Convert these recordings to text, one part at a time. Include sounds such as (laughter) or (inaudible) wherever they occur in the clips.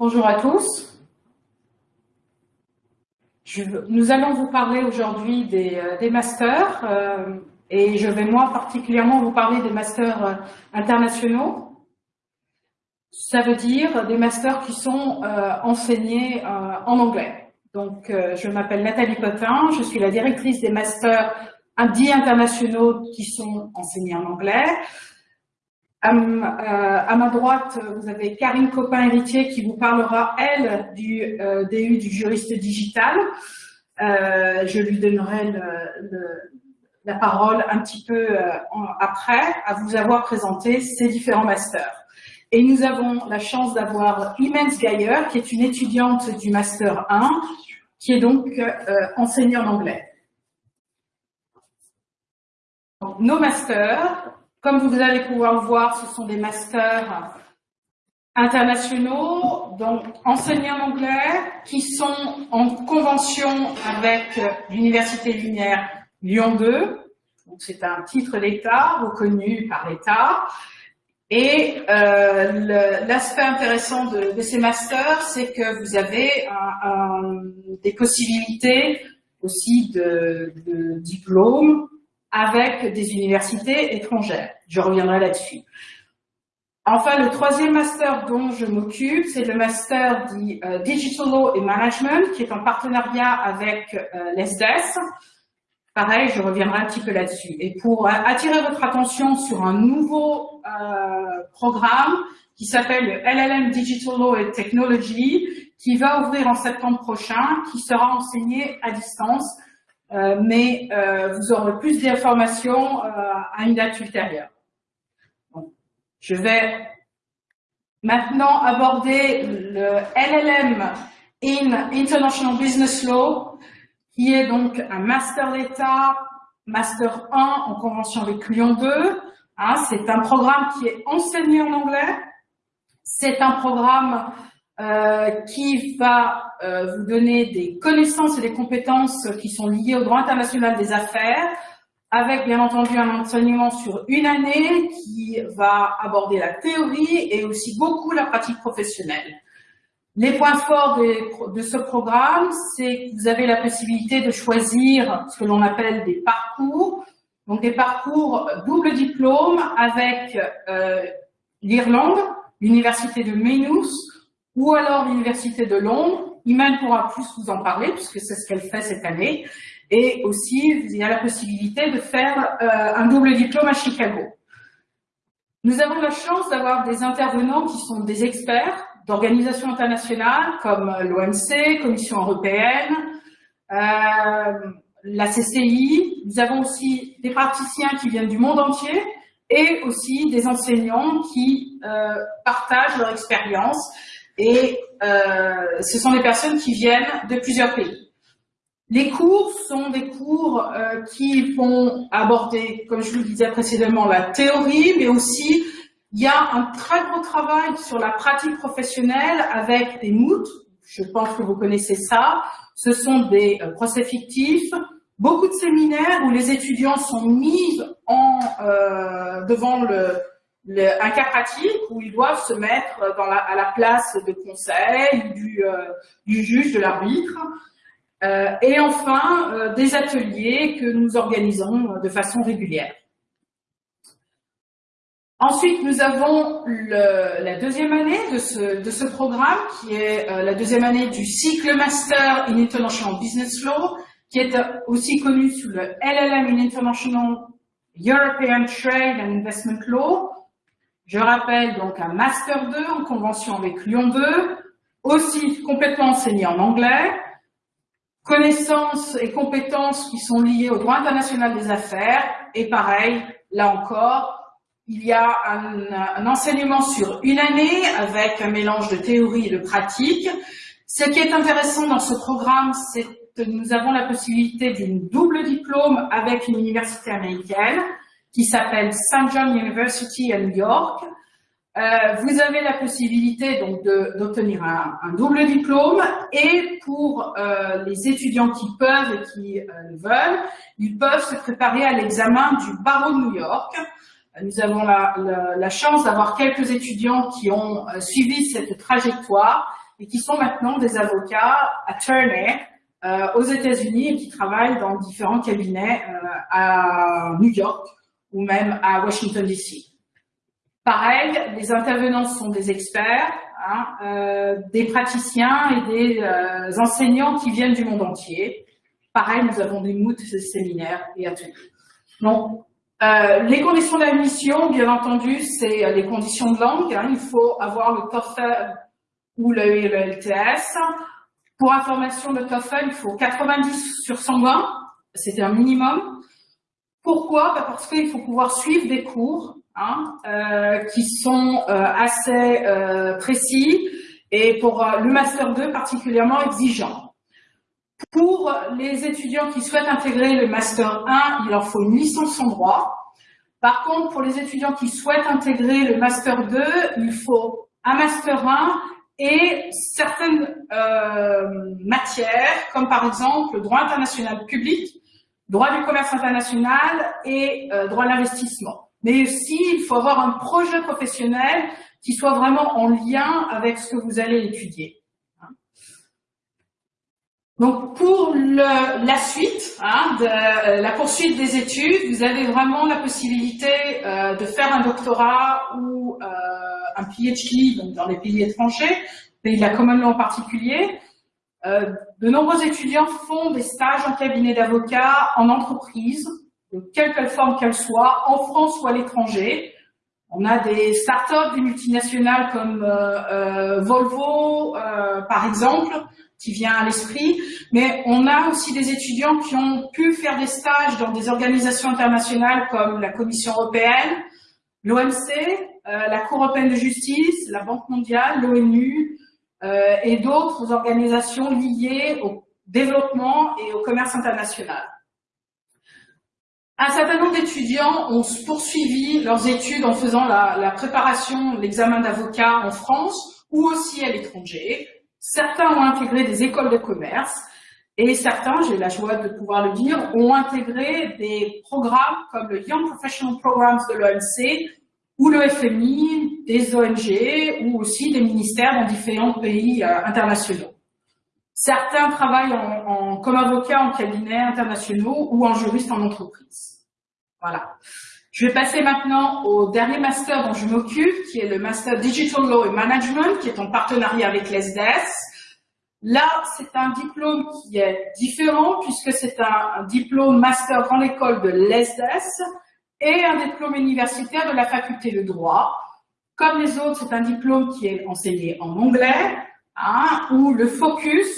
Bonjour à tous. Nous allons vous parler aujourd'hui des, euh, masters euh, et je vais moi particulièrement vous parler des masters euh, internationaux. Ça veut dire des masters qui sont enseignés en anglais. Donc, je m'appelle Nathalie Potin, je suis la directrice des masters dits internationaux qui sont enseignés en anglais. À, à, ma droite, vous avez Karine Copin-Héritier qui vous parlera, elle, du euh, DU du juriste digital. Euh, je lui donnerai la parole un petit peu euh, après, à vous avoir présenté ces différents masters. Et nous avons la chance d'avoir Imens Geyer, qui est une étudiante du Master 1, qui est donc euh, enseignée en anglais. Nos masters, comme vous allez pouvoir le voir, ce sont des masters internationaux, donc enseignés en anglais, qui sont en convention avec l'Université Lumière Lyon 2. C'est un titre d'État reconnu par l'État. Et euh, l'aspect intéressant de, ces masters, c'est que vous avez des possibilités aussi de, de diplôme avec des universités étrangères. Je reviendrai là-dessus. Enfin, le troisième master dont je m'occupe, c'est le master dit euh, Digital Law et Management, qui est en partenariat avec euh, l'ESDES. Pareil, je reviendrai un petit peu là-dessus. Et pour euh, attirer votre attention sur un nouveau euh, programme qui s'appelle le LLM Digital Law and Technology, qui va ouvrir en septembre prochain, qui sera enseigné à distance euh, mais euh, vous aurez plus d'informations euh, à une date ultérieure. Je vais maintenant aborder le LLM in International Business Law, qui est donc un master d'État, master 1 en convention avec Lyon 2. Hein, c'est un programme qui est enseigné en anglais. C'est un programme euh, qui va euh, vous donner des connaissances et des compétences qui sont liées au droit international des affaires, avec bien entendu un enseignement sur une année qui va aborder la théorie et aussi beaucoup la pratique professionnelle. Les points forts de, ce programme, c'est que vous avez la possibilité de choisir ce que l'on appelle des parcours, donc des parcours double diplôme avec euh, l'Irlande, l'université de Maynooth, ou alors l'Université de Londres. Iman pourra plus vous en parler puisque c'est ce qu'elle fait cette année. Et aussi, il y a la possibilité de faire euh, un double diplôme à Chicago. Nous avons la chance d'avoir des intervenants qui sont des experts d'organisations internationales comme l'OMC, Commission européenne, euh, la CCI. Nous avons aussi des praticiens qui viennent du monde entier et aussi des enseignants qui euh, partagent leur expérience et euh, ce sont des personnes qui viennent de plusieurs pays. Les cours sont des cours euh, qui vont aborder, comme je vous le disais précédemment, la théorie, mais aussi il y a un très gros travail sur la pratique professionnelle avec des MOOC. Je pense que vous connaissez ça. Ce sont des euh, procès fictifs, beaucoup de séminaires où les étudiants sont mis en, devant le, un cas pratique où ils doivent se mettre la, à la place de conseil, du, euh, juge, de l'arbitre. Euh, et enfin, euh, des ateliers que nous organisons de façon régulière. Ensuite, nous avons la deuxième année de ce, de ce programme, qui est euh, la deuxième année du cycle Master in International Business Law, qui est aussi connu sous le LLM in International European Trade and Investment Law, je rappelle donc un Master 2 en convention avec Lyon 2, aussi complètement enseigné en anglais, connaissances et compétences qui sont liées au droit international des affaires, et pareil, là encore, il y a un, enseignement sur une année avec un mélange de théorie et de pratique. Ce qui est intéressant dans ce programme, c'est que nous avons la possibilité d'une double diplôme avec une université américaine qui s'appelle St. John University à New York. Euh, vous avez la possibilité donc d'obtenir un, un, double diplôme et pour euh, les étudiants qui peuvent et qui euh, le veulent, ils peuvent se préparer à l'examen du barreau de New York. Nous avons la, la, la chance d'avoir quelques étudiants qui ont euh, suivi cette trajectoire et qui sont maintenant des avocats attorneys euh, aux États-Unis et qui travaillent dans différents cabinets euh, à New York ou même à Washington DC. Pareil, les intervenants sont des experts, hein, euh, des praticiens et des euh, enseignants qui viennent du monde entier. Pareil, nous avons des moods, des séminaires et ateliers. Donc, euh, les conditions d'admission, bien entendu, c'est les conditions de langue. Hein. il faut avoir le TOEFL ou le, le. Pour information, le TOEFL, il faut 90 sur 120. C'est un minimum. Pourquoi? Bah, Parce qu'il faut pouvoir suivre des cours hein, euh, qui sont euh, assez euh, précis et pour le Master 2 particulièrement exigeant. Pour les étudiants qui souhaitent intégrer le Master 1, il leur faut une licence en droit. Par contre, pour les étudiants qui souhaitent intégrer le Master 2, il faut un Master 1 et certaines matières, comme par exemple le droit international public, droit du commerce international et euh, droit de l'investissement. Mais aussi, il faut avoir un projet professionnel qui soit vraiment en lien avec ce que vous allez étudier. Donc pour le, la suite, hein, de euh, la poursuite des études, vous avez vraiment la possibilité euh, de faire un doctorat ou euh, un PhD donc dans les pays étrangers, pays de la Common Law en particulier, euh, de nombreux étudiants font des stages en cabinet d'avocat, en entreprise, de quelque forme qu'elle soit, en France ou à l'étranger. On a des startups, des multinationales comme euh, euh, Volvo, par exemple, qui vient à l'esprit, mais on a aussi des étudiants qui ont pu faire des stages dans des organisations internationales comme la Commission européenne, l'OMC, la Cour européenne de justice, la Banque mondiale, l'ONU, euh, et d'autres organisations liées au développement et au commerce international. Un certain nombre d'étudiants ont poursuivi leurs études en faisant la, la préparation l'examen d'avocat en France ou aussi à l'étranger. Certains ont intégré des écoles de commerce et certains, j'ai la joie de pouvoir le dire, ont intégré des programmes comme le Young Professional Programs de l'OMC ou le FMI, des ONG ou aussi des ministères dans différents pays euh, internationaux. Certains travaillent en, comme avocats en cabinets internationaux ou en juriste en entreprise. Voilà. Je vais passer maintenant au dernier master dont je m'occupe, qui est le Master Digital Law and Management, qui est en partenariat avec l'ESDES. Là, c'est un diplôme qui est différent puisque c'est un, un diplôme master dans l'école de l'ESDES et un diplôme universitaire de la faculté de droit. Comme les autres, c'est un diplôme qui est enseigné en anglais, hein, où le focus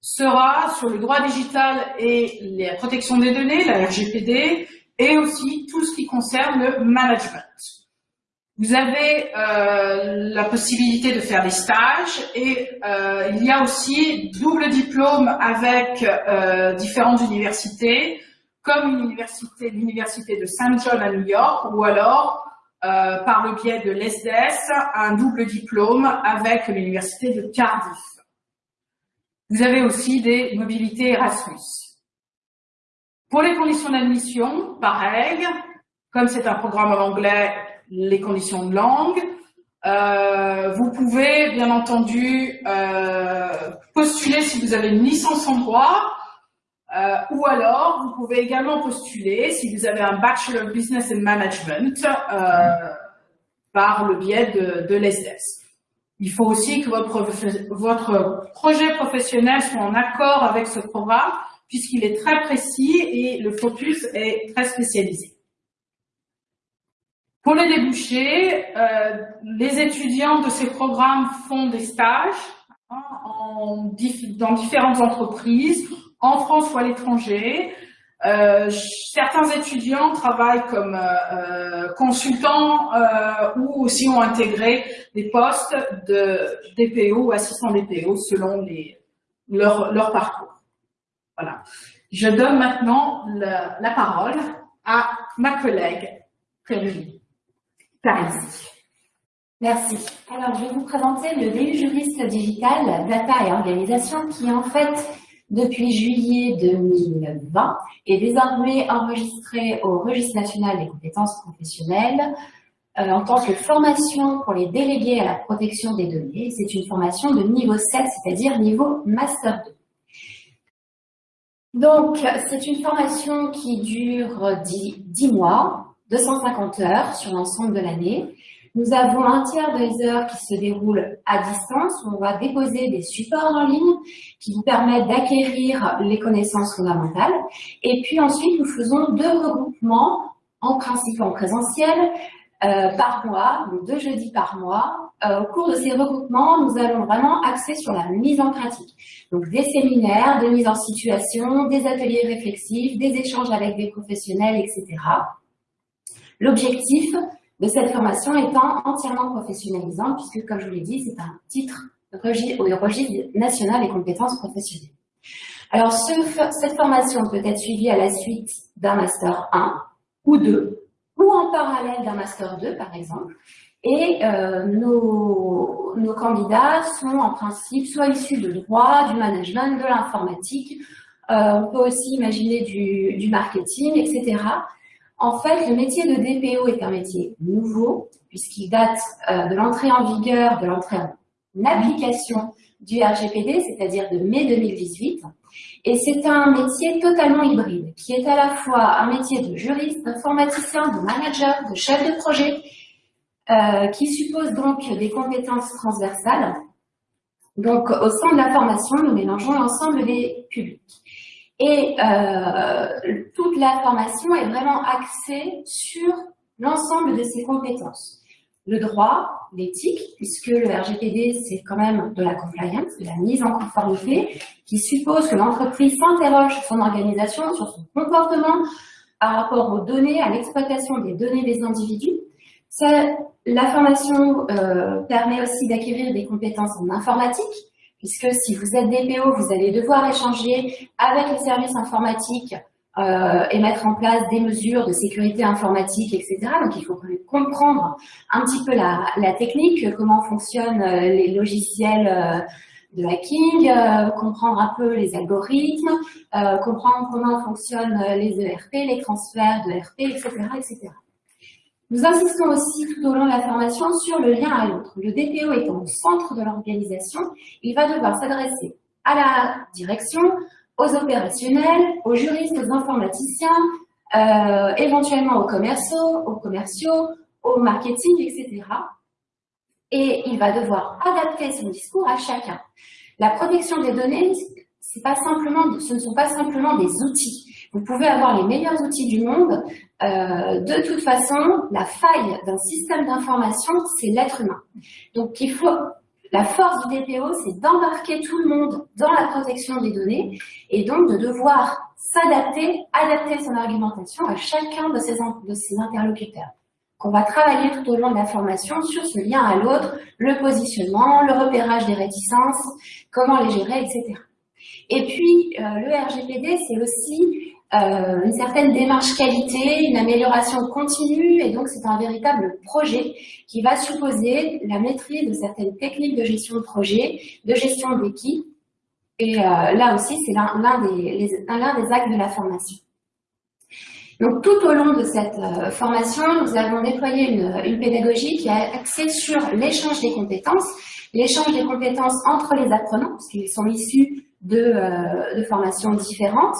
sera sur le droit digital et la protection des données, la RGPD, et aussi tout ce qui concerne le management. Vous avez euh, la possibilité de faire des stages et euh, il y a aussi double diplôme avec euh, différentes universités comme l'université, l'université de St. John à New York, ou alors euh, par le biais de l'ESDES, un double diplôme avec l'université de Cardiff. Vous avez aussi des mobilités Erasmus. Pour les conditions d'admission, pareil, comme c'est un programme en anglais, les conditions de langue, euh, vous pouvez bien entendu euh, postuler si vous avez une licence en droit, euh, ou alors, vous pouvez également postuler si vous avez un Bachelor of Business and Management euh, par le biais de, de l'ESDES. Il faut aussi que votre, votre projet professionnel soit en accord avec ce programme puisqu'il est très précis et le focus est très spécialisé. Pour les débouchés, euh, les étudiants de ces programmes font des stages hein, en, dans différentes entreprises en France ou à l'étranger. Euh, certains étudiants travaillent comme euh, euh consultants euh, ou aussi ont intégré des postes de DPO ou assistants DPO selon les, leur, leur parcours. Voilà. Je donne maintenant la, la parole à ma collègue Prérie Merci. Alors, je vais vous présenter le DU juriste digital, data et organisation, qui en fait depuis juillet 2020 est désormais enregistré au registre national des compétences professionnelles euh, en tant que formation pour les délégués à la protection des données. C'est une formation de niveau 7, c'est-à-dire niveau Master 2. Donc, c'est une formation qui dure 10, 10 mois, 250 heures sur l'ensemble de l'année. Nous avons un tiers des heures qui se déroulent à distance, où on va déposer des supports en ligne qui vous permettent d'acquérir les connaissances fondamentales. Et puis ensuite, nous faisons deux regroupements, en principe en présentiel, euh, par mois, donc deux jeudis par mois. Euh, au cours de ces regroupements, nous allons vraiment axer sur la mise en pratique. Donc des séminaires, des mises en situation, des ateliers réflexifs, des échanges avec des professionnels, etc. L'objectif, de cette formation étant entièrement professionnalisante, puisque, comme je vous l'ai dit, c'est un titre au registre national des compétences professionnelles. Alors, cette formation peut être suivie à la suite d'un Master 1 ou 2, ou en parallèle d'un Master 2, par exemple. Et euh, nos, nos, candidats sont en principe soit issus de droit, du management, de l'informatique, euh, on peut aussi imaginer du, du marketing, etc. En fait, le métier de DPO est un métier nouveau, puisqu'il date euh, de l'entrée en vigueur, de l'entrée en application du RGPD, c'est-à-dire de mai 2018. Et c'est un métier totalement hybride, qui est à la fois un métier de juriste, d'informaticien, de manager, de chef de projet, euh, qui suppose donc des compétences transversales. Donc, au sein de la formation, nous mélangeons l'ensemble des publics. Et euh, toute la formation est vraiment axée sur l'ensemble de ces compétences. Le droit, l'éthique, puisque le RGPD, c'est quand même de la compliance, de la mise en conformité, qui suppose que l'entreprise s'interroge sur son organisation, sur son comportement par rapport aux données, à l'exploitation des données des individus. La formation euh, permet aussi d'acquérir des compétences en informatique, puisque si vous êtes DPO, vous allez devoir échanger avec les services informatiques euh, et mettre en place des mesures de sécurité informatique, etc. Donc, il faut comprendre un petit peu la, la technique, comment fonctionnent euh, les logiciels euh, de hacking, euh, comprendre un peu les algorithmes, euh, comprendre comment fonctionnent les ERP, les transferts de ERP, etc., etc. Nous insistons aussi tout au long de la formation sur le lien à l'autre. Le DPO étant au centre de l'organisation, il va devoir s'adresser à la direction, aux opérationnels, aux juristes, aux informaticiens, euh, éventuellement aux commerciaux, aux commerciaux, au marketing, etc. Et il va devoir adapter son discours à chacun. La protection des données, pas simplement, ce ne sont pas simplement des outils. Vous pouvez avoir les meilleurs outils du monde. Euh, de toute façon, la faille d'un système d'information, c'est l'être humain. Donc, il faut la force du DPO, c'est d'embarquer tout le monde dans la protection des données et donc de devoir s'adapter, adapter son argumentation à chacun de ses, interlocuteurs. Qu'on va travailler tout au long de la formation sur ce lien à l'autre, le positionnement, le repérage des réticences, comment les gérer, etc. Et puis, euh, le RGPD, c'est aussi euh, une certaine démarche qualité, une amélioration continue, et donc c'est un véritable projet qui va supposer la maîtrise de certaines techniques de gestion de projet, de gestion d'équipe, et euh, là aussi c'est l'un des, des actes de la formation. Donc tout au long de cette euh, formation, nous avons déployé une, une pédagogie qui est axée sur l'échange des compétences, l'échange des compétences entre les apprenants, parce qu'ils sont issus de, de formations différentes,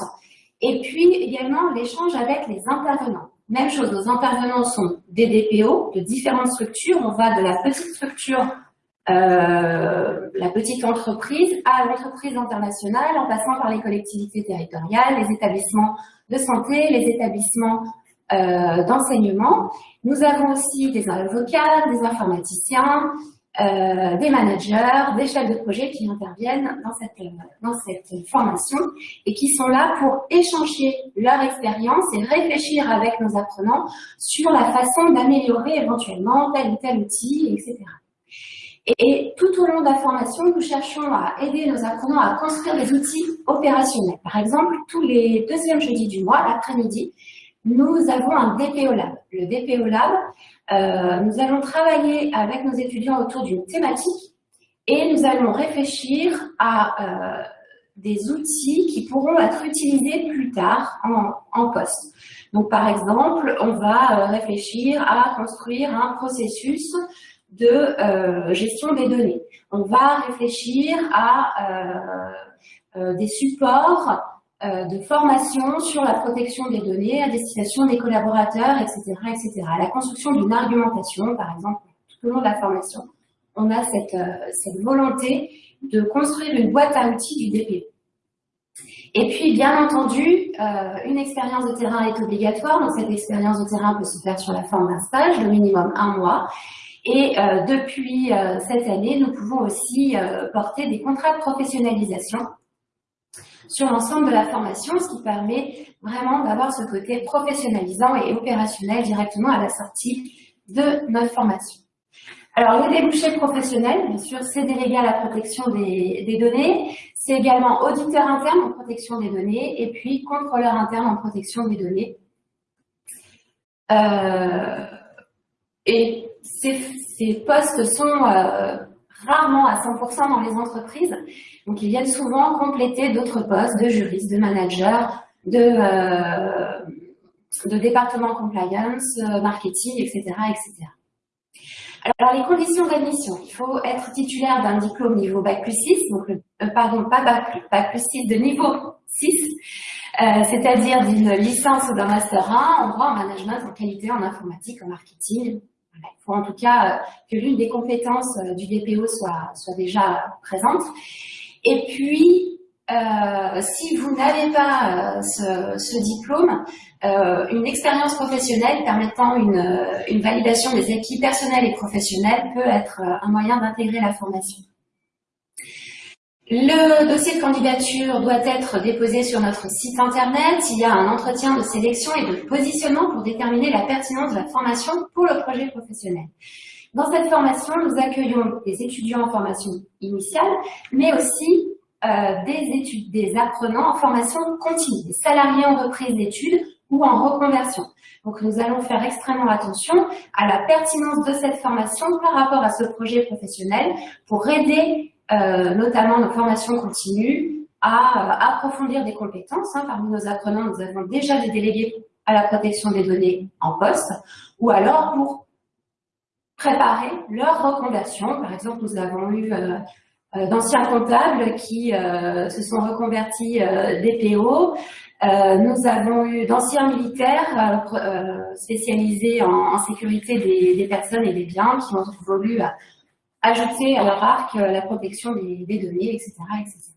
et puis également l'échange avec les intervenants. Même chose, nos intervenants sont des DPO de différentes structures. On va de la petite structure, euh, la petite entreprise, à l'entreprise internationale, en passant par les collectivités territoriales, les établissements de santé, les établissements euh, d'enseignement. Nous avons aussi des avocats, des informaticiens, euh, des managers, des chefs de projet qui interviennent dans cette, dans cette formation et qui sont là pour échanger leur expérience et réfléchir avec nos apprenants sur la façon d'améliorer éventuellement tel ou tel outil, etc. Et, tout au long de la formation, nous cherchons à aider nos apprenants à construire des outils opérationnels. Par exemple, tous les deuxièmes jeudis du mois, l'après-midi, nous avons un DPO Lab. Le DPO Lab, euh, nous allons travailler avec nos étudiants autour d'une thématique et nous allons réfléchir à euh, des outils qui pourront être utilisés plus tard en, en poste. Donc, par exemple, on va réfléchir à construire un processus de gestion des données. On va réfléchir à des supports euh, de formation sur la protection des données à destination des collaborateurs, etc. etc. la construction d'une argumentation, par exemple, tout au long de la formation, on a cette, euh, cette volonté de construire une boîte à outils du DPE. Et puis, bien entendu, euh, une expérience de terrain est obligatoire. Donc, cette expérience de terrain peut se faire sur la forme d'un stage, de minimum un mois. Et euh, depuis euh, cette année, nous pouvons aussi porter des contrats de professionnalisation sur l'ensemble de la formation, ce qui permet vraiment d'avoir ce côté professionnalisant et opérationnel directement à la sortie de notre formation. Alors, les débouchés professionnels, bien sûr, c'est délégué à la protection des, données, c'est également auditeur interne en protection des données et puis contrôleur interne en protection des données. Euh, et ces, postes sont euh, rarement à 100% dans les entreprises. Donc, ils viennent souvent compléter d'autres postes de juristes, de managers, de, euh, de département compliance, euh, marketing, etc., etc. Alors, les conditions d'admission. Il faut être titulaire d'un diplôme niveau Bac plus 6, donc, euh, pardon, pas Bac, Bac plus 6, de niveau 6, euh, c'est-à-dire d'une licence ou d'un Master 1 en droit, en management, en qualité, en informatique, en marketing, il faut en tout cas euh, que l'une des compétences euh, du DPO soit, déjà présente. Et puis, euh, si vous n'avez pas ce, diplôme, une expérience professionnelle permettant une, une, validation des acquis personnels et professionnels peut être un moyen d'intégrer la formation. Le dossier de candidature doit être déposé sur notre site internet. Il y a un entretien de sélection et de positionnement pour déterminer la pertinence de la formation pour le projet professionnel. Dans cette formation, nous accueillons des étudiants en formation initiale, mais aussi euh, des, des apprenants en formation continue, des salariés en reprise d'études ou en reconversion. Donc nous allons faire extrêmement attention à la pertinence de cette formation par rapport à ce projet professionnel pour aider euh, notamment nos formations continues, à euh, approfondir des compétences. Hein. Parmi nos apprenants, nous avons déjà des délégués à la protection des données en poste, ou alors pour préparer leur reconversion. Par exemple, nous avons eu euh, d'anciens comptables qui se sont reconvertis DPO. nous avons eu d'anciens militaires spécialisés en, sécurité des, des, personnes et des biens qui ont voulu ajouter à leur arc euh, la protection des, données, etc., etc.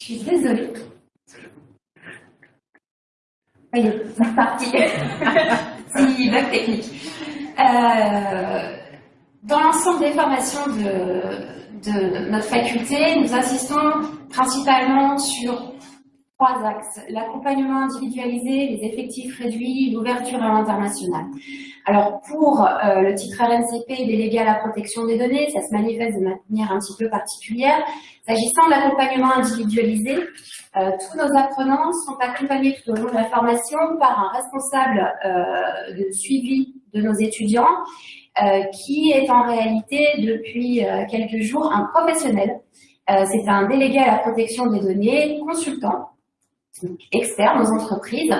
Je suis désolée. Voyez, c'est parti. (laughs) c'est bug technique. Euh, dans l'ensemble des formations de, notre faculté, nous insistons principalement sur trois axes. L'accompagnement individualisé, les effectifs réduits, l'ouverture à l'international. Alors pour euh, le titre RNCP délégué à la protection des données, ça se manifeste de manière un petit peu particulière. S'agissant de l'accompagnement individualisé, euh, tous nos apprenants sont accompagnés tout au long de la formation par un responsable euh, de suivi de nos étudiants qui est en réalité depuis quelques jours un professionnel. C'est un délégué à la protection des données, consultant, externe aux entreprises,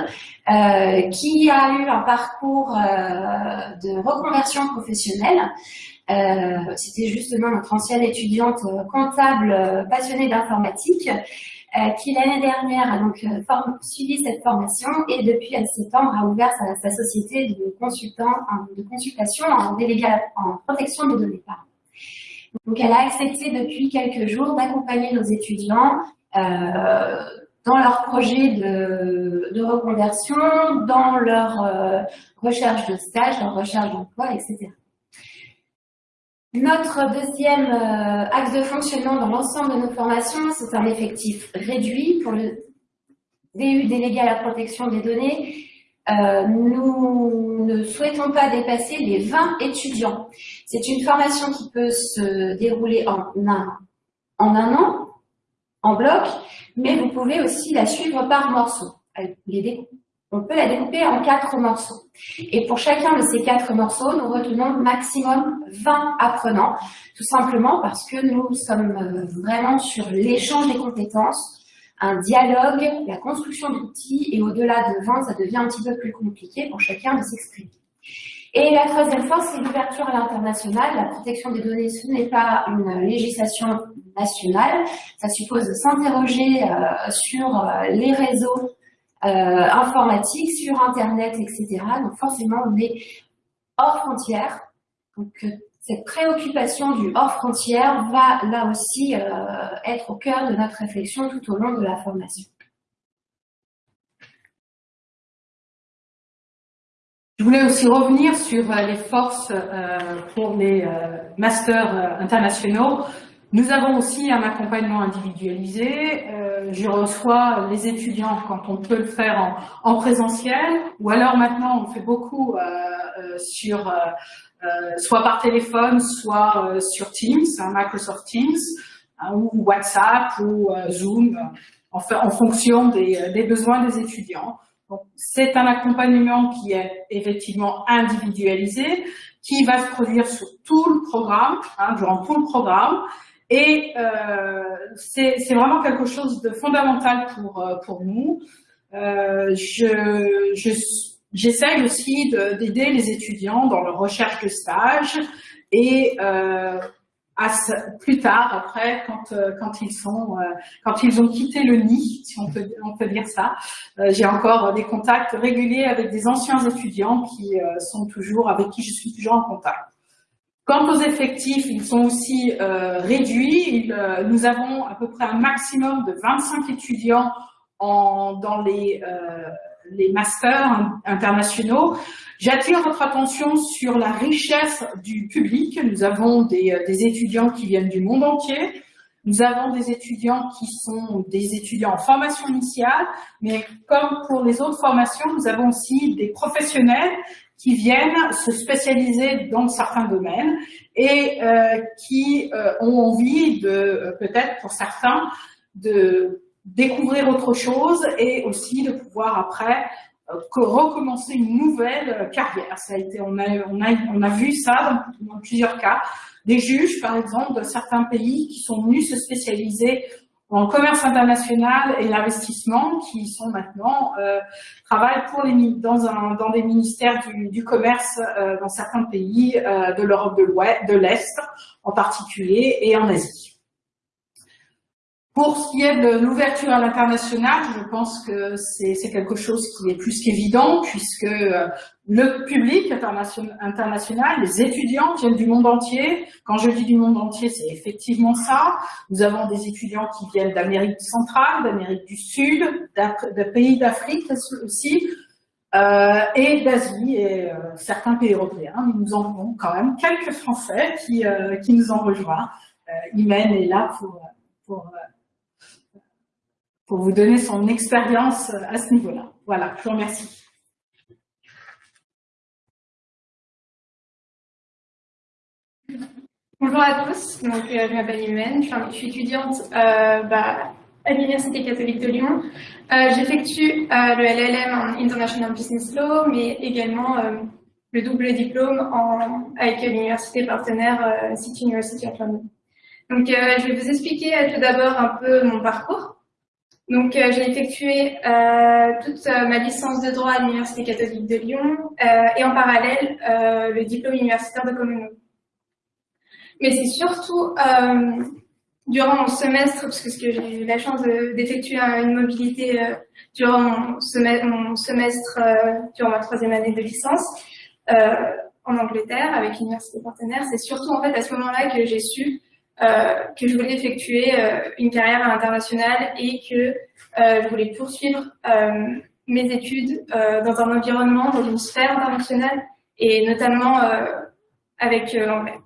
euh, qui a eu un parcours euh, de reconversion professionnelle. Euh, c'était justement notre ancienne étudiante comptable passionnée d'informatique, qui l'année dernière a donc suivi cette formation et depuis septembre a ouvert sa, société de consultant, de consultation en délégué en protection des données. Donc elle a accepté depuis quelques jours d'accompagner nos étudiants dans leur projet de, reconversion, dans leur euh, recherche de stage, leur recherche d'emploi, etc. Notre deuxième euh, axe de fonctionnement dans l'ensemble de nos formations, c'est un effectif réduit pour le DU délégué à la protection des données. Euh, nous ne souhaitons pas dépasser les 20 étudiants. C'est une formation qui peut se dérouler en un an, en bloc, mais vous pouvez aussi la suivre par morceaux. On peut la découper en quatre morceaux. Et pour chacun de ces quatre morceaux, nous retenons maximum 20 apprenants, tout simplement parce que nous sommes euh, vraiment sur l'échange des compétences, un dialogue, la construction d'outils, et au-delà de 20, ça devient un petit peu plus compliqué pour chacun de s'exprimer. Et la troisième force, c'est l'ouverture à l'international. La protection des données, ce n'est pas une législation nationale. Ça suppose de s'interroger euh, sur euh, les réseaux euh, informatiques, sur Internet, etc. Donc forcément, on est hors frontières. Donc cette préoccupation du hors frontières va là aussi être au cœur de notre réflexion tout au long de la formation. Je voulais aussi revenir sur euh, les forces euh, pour les euh, masters internationaux. Nous avons aussi un accompagnement individualisé. je reçois les étudiants quand on peut le faire en, présentiel, ou alors maintenant on fait beaucoup sur soit par téléphone, soit sur Teams, Microsoft Teams, ou WhatsApp ou Zoom, en, en fonction des, des besoins des étudiants. C'est un accompagnement qui est effectivement individualisé, qui va se produire sur tout le programme, hein, durant tout le programme, et euh, c'est vraiment quelque chose de fondamental pour, euh, pour nous. Euh, J'essaye aussi d'aider les étudiants dans leur recherche de stage et euh, plus tard, après, quand, euh, quand, ils sont, euh, quand ils ont quitté le nid, si on peut, on peut dire ça. Euh, j'ai encore des contacts réguliers avec des anciens étudiants qui sont toujours, avec qui je suis toujours en contact. Quant aux effectifs, ils sont aussi réduits. nous avons à peu près un maximum de 25 étudiants en, dans les les masters internationaux. J'attire votre attention sur la richesse du public. Nous avons des, euh, des, étudiants qui viennent du monde entier. Nous avons des étudiants qui sont des étudiants en formation initiale, mais comme pour les autres formations, nous avons aussi des professionnels qui viennent se spécialiser dans certains domaines et euh, qui euh, ont envie de, peut-être pour certains, de découvrir autre chose et aussi de pouvoir après euh, recommencer une nouvelle euh, carrière. Ça a été, on a, on a, on a vu ça dans, plusieurs cas. Des juges, par exemple, de certains pays qui sont venus se spécialiser en commerce international et l'investissement, qui sont maintenant euh, travaillent pour les dans dans des ministères du, commerce euh, dans certains pays euh, de l'Europe de l'Est en particulier et en Asie. Pour ce qui est de l'ouverture à l'international, je pense que c'est quelque chose qui est plus qu'évident puisque euh, le public international, les étudiants viennent du monde entier. Quand je dis du monde entier, c'est effectivement ça. Nous avons des étudiants qui viennent d'Amérique centrale, d'Amérique du Sud, de pays d'Afrique aussi, euh, et d'Asie et euh, certains pays européens. Mais nous en avons quand même quelques Français qui, euh, qui nous ont rejoints. Euh, Imen est là pour, pour pour vous donner son expérience à ce niveau-là. Voilà, je vous remercie. Bonjour à tous, donc, euh, je m'appelle Imen, je suis étudiante euh, bah, à l'Université catholique de Lyon. Euh, J'effectue le LLM en International Business Law, mais également le double diplôme en, avec l'université partenaire City University of London. Donc, je vais vous expliquer tout d'abord un peu mon parcours. Donc, euh, j'ai effectué euh, toute euh, ma licence de droit à l'Université catholique de Lyon et en parallèle le diplôme universitaire de communauté. Mais c'est surtout durant mon semestre, parce que j'ai eu la chance d'effectuer une mobilité durant mon, semestre, durant ma troisième année de licence, en Angleterre avec l'université partenaire, c'est surtout en fait à ce moment-là que j'ai su que je voulais effectuer euh, une carrière à l'international et que euh, je voulais poursuivre mes études dans un environnement, dans une sphère internationale et notamment avec l'anglais.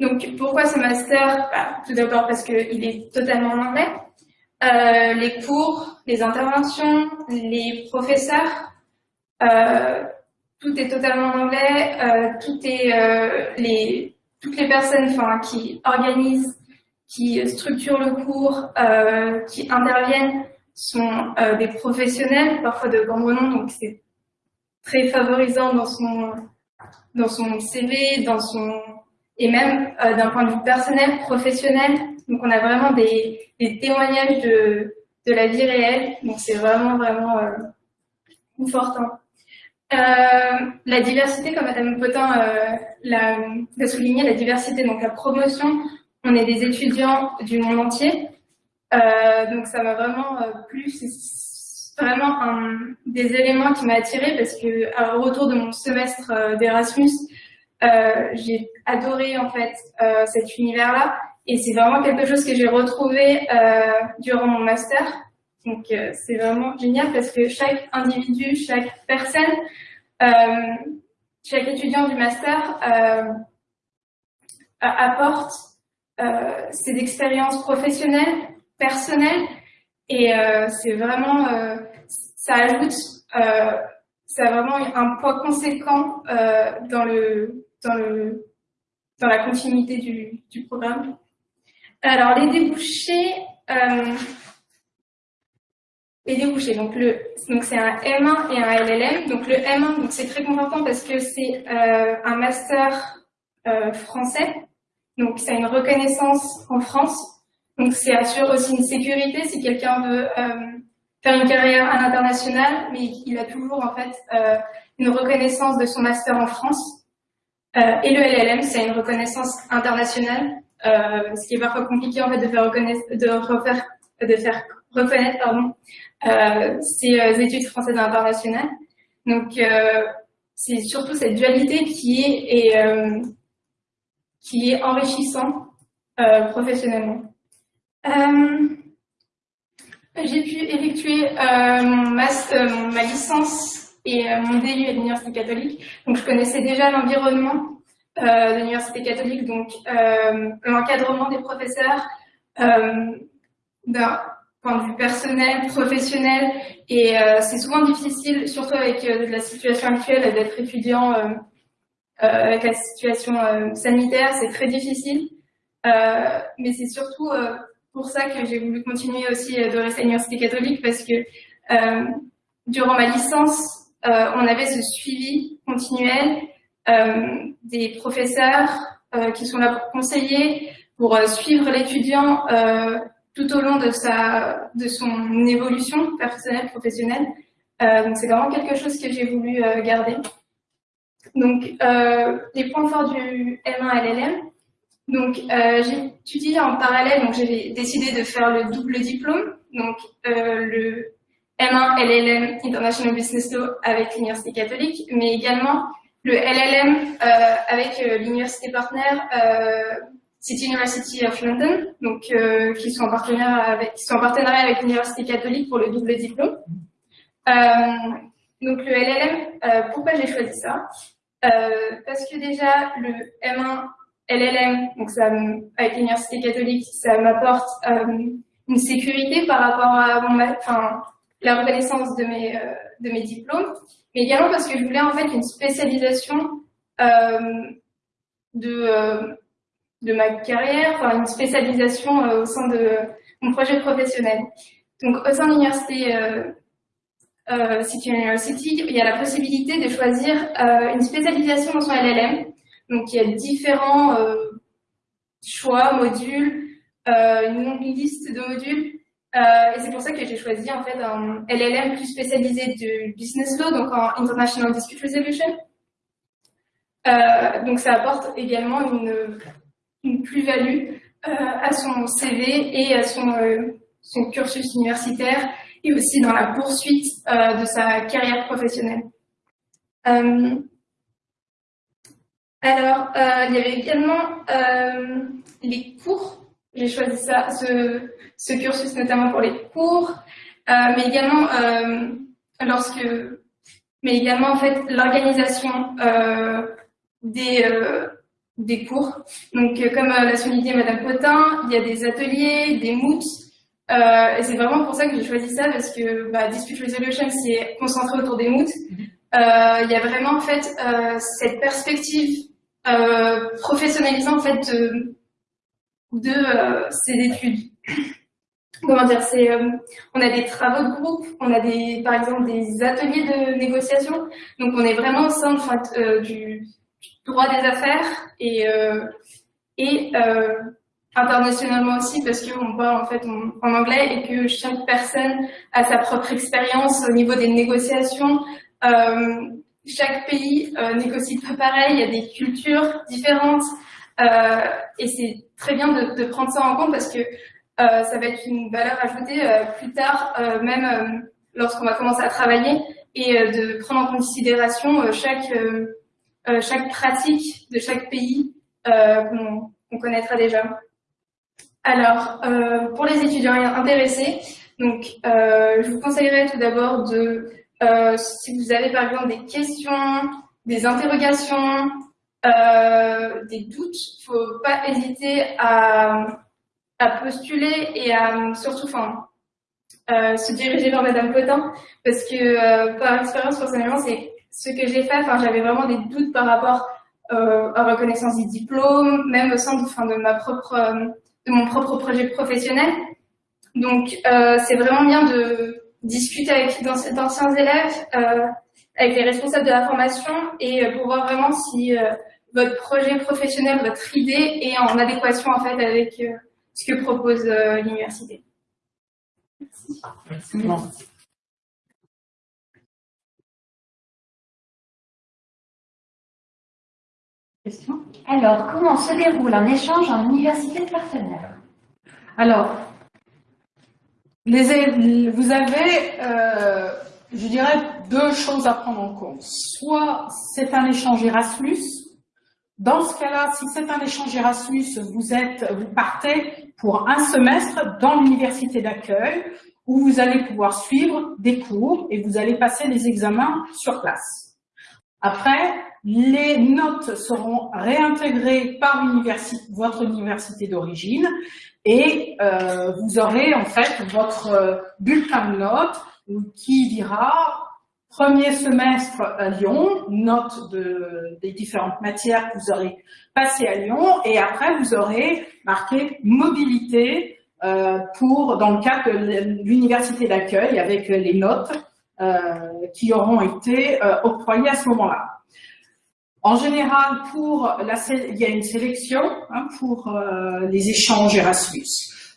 Donc, pourquoi ce master? Bah, Tout d'abord parce qu'il est totalement en anglais. Euh, les cours, les interventions, les professeurs, euh, tout est totalement en anglais. Euh, tout est les toutes les personnes enfin, qui organisent, qui structurent le cours, euh, qui interviennent sont des professionnels, parfois de grands noms, donc c'est très favorisant dans son, dans son CV, dans son, et même d'un point de vue personnel, professionnel. Donc on a vraiment des, des témoignages de, de la vie réelle, donc c'est vraiment, vraiment confortant. Euh, la diversité, comme Madame Potin euh, l'a souligné, la diversité, donc la promotion, on est des étudiants du monde entier, euh, donc ça m'a vraiment plu, c'est vraiment un des éléments qui m'a attiré parce que au retour de mon semestre d'Erasmus, j'ai adoré en fait cet univers-là. Et c'est vraiment quelque chose que j'ai retrouvé durant mon master. Donc c'est vraiment génial parce que chaque individu, chaque personne chaque étudiant du master euh, apporte euh, ses expériences professionnelles, personnelles, et c'est vraiment, ça ajoute, ça a vraiment un poids conséquent dans le, dans la continuité du programme. Alors les débouchés, les débouchés. Donc le donc c'est un M1 et un LLM. Donc le M1 donc c'est très important parce que c'est euh, un master euh, français. Donc ça a une reconnaissance en France. Donc c'est assure aussi une sécurité si quelqu'un veut euh, faire une carrière à l'international, mais il a toujours en fait euh, une reconnaissance de son master en France. Euh, et le LLM c'est une reconnaissance internationale, ce qui est parfois compliqué en fait de faire reconnaître, de refaire, de faire reconnaître pardon, euh, ces euh, études françaises internationales. Donc, euh, c'est surtout cette dualité qui est, et, euh, qui est enrichissant professionnellement. J'ai pu effectuer mon master, ma licence et mon DU à l'Université catholique. Donc, je connaissais déjà l'environnement de l'Université catholique, donc l'encadrement des professeurs, d'un point de vue personnel, professionnel, et euh, c'est souvent difficile, surtout avec euh, la situation actuelle, d'être étudiant euh, avec la situation sanitaire, c'est très difficile. mais c'est surtout pour ça que j'ai voulu continuer aussi de rester à l'Université catholique, parce que durant ma licence, on avait ce suivi continuel des professeurs qui sont là pour conseiller, pour suivre l'étudiant tout au long de, sa, de son évolution personnelle, professionnelle. Euh, c'est vraiment quelque chose que j'ai voulu euh, garder. Donc euh, les points forts du M1 LLM. Donc euh, j'ai étudié en parallèle, donc j'ai décidé de faire le double diplôme, donc euh, le M1 LLM International Business Law avec l'Université catholique, mais également le LLM avec l'Université partenaire City University of London, donc euh, qui sont en partenariat avec, qui sont en partenariat avec l'université catholique pour le double diplôme. Euh, donc le LLM, euh, pourquoi j'ai choisi ça? Euh, Parce que déjà le M1 LLM, donc ça, avec l'université catholique, ça m'apporte euh, une sécurité par rapport à mon, enfin, la reconnaissance de mes de mes diplômes, mais également parce que je voulais en fait une spécialisation de de ma carrière, enfin une spécialisation euh, au sein de mon projet professionnel. Donc au sein de l'université euh, euh, City University, il y a la possibilité de choisir euh, une spécialisation dans son LLM. Donc il y a différents choix, modules, une longue liste de modules. et c'est pour ça que j'ai choisi en fait un LLM plus spécialisé de business law, donc en international dispute resolution. donc ça apporte également une une plus-value euh, à son CV et à son, euh, son cursus universitaire et aussi dans la poursuite euh, de sa carrière professionnelle. alors, il y avait également les cours. J'ai choisi ça, ce, ce, cursus notamment pour les cours, mais également lorsque, mais également en fait l'organisation des des cours. Donc, euh, comme euh, l'a souligné Madame Potin, il y a des ateliers, des moots, euh, et c'est vraiment pour ça que j'ai choisi ça, parce que bah, Dispute Resolution, c'est concentré autour des moots. Euh, il y a vraiment en fait euh, cette perspective professionnalisante en fait de, de ces études. (coughs) comment dire, c'est, euh, on a des travaux de groupe, on a des, par exemple, des ateliers de négociation. Donc, on est vraiment au sein euh, du droit des affaires et, euh, et internationalement aussi parce qu'on parle en fait en, anglais et que chaque personne a sa propre expérience au niveau des négociations. chaque pays négocie pas pareil, il y a des cultures différentes et c'est très bien de, de, prendre ça en compte parce que euh, ça va être une valeur ajoutée euh, plus tard, euh, même lorsqu'on va commencer à travailler, et de prendre en considération chaque, chaque pratique de chaque pays qu'on connaîtra déjà. Alors, pour les étudiants intéressés, donc, je vous conseillerais tout d'abord de, si vous avez par exemple des questions, des interrogations, des doutes, il ne faut pas hésiter à, à postuler et à surtout enfin, euh, se diriger vers Madame Potin parce que euh, par expérience personnellement c'est ce que j'ai fait. Enfin, j'avais vraiment des doutes par rapport euh, à reconnaissance du diplôme, même au sein de, enfin, de ma propre euh, de mon propre projet professionnel. Donc euh, c'est vraiment bien de discuter avec d'anciens élèves, avec les responsables de la formation et pour voir vraiment si votre projet professionnel, votre idée est en adéquation en fait avec ce que propose euh, l'université. Merci. Alors, comment se déroule un échange en université partenaire? Alors, vous avez, euh, je dirais, deux choses à prendre en compte. Soit c'est un échange Erasmus. Dans ce cas-là, si c'est un échange Erasmus, vous êtes, vous partez pour un semestre dans l'université d'accueil où vous allez pouvoir suivre des cours et vous allez passer des examens sur place. Après, les notes seront réintégrées par votre université d'origine et euh, vous aurez en fait votre bulletin de notes qui dira premier semestre à Lyon, note de, des différentes matières que vous aurez passées à Lyon, et après vous aurez marqué mobilité euh, pour dans le cadre de l'université d'accueil avec les notes euh, qui auront été euh, octroyées à ce moment-là. En général, pour la, il y a une sélection hein, pour euh, les échanges Erasmus.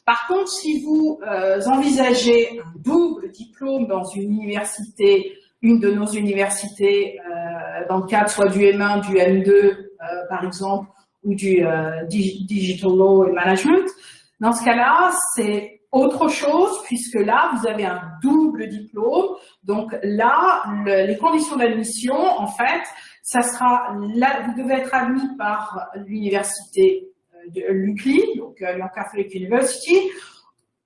Par contre, si vous euh, envisagez un double diplôme dans une université une de nos universités euh, dans le cadre soit du M1, du M2 euh, par exemple, ou du euh, Digital Law and Management. Dans ce cas-là, c'est autre chose puisque là, vous avez un double diplôme. Donc là, les conditions d'admission, en fait, ça sera là, vous devez être admis par l'université de l'UCLI, donc Lyon Catholic University,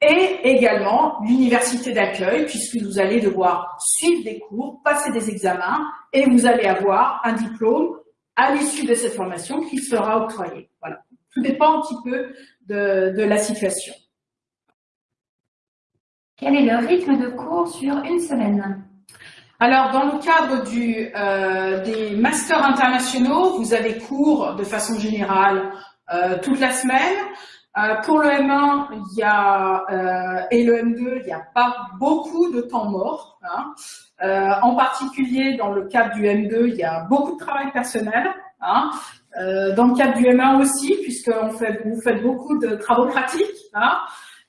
et également l'université d'accueil, puisque vous allez devoir suivre des cours, passer des examens, et vous allez avoir un diplôme à l'issue de cette formation qui sera octroyé. Voilà. Tout dépend un petit peu de la situation. Quel est le rythme de cours sur une semaine? Alors, dans le cadre du, euh, des masters internationaux, vous avez cours de façon générale euh, toute la semaine. Euh, pour le M1 il y a, euh, et le M2, il n'y a pas beaucoup de temps mort. Hein. Euh, en particulier, dans le cadre du M2, il y a beaucoup de travail personnel. Hein. Euh, dans le cadre du M1 aussi, puisque on fait, vous faites beaucoup de travaux pratiques. Hein.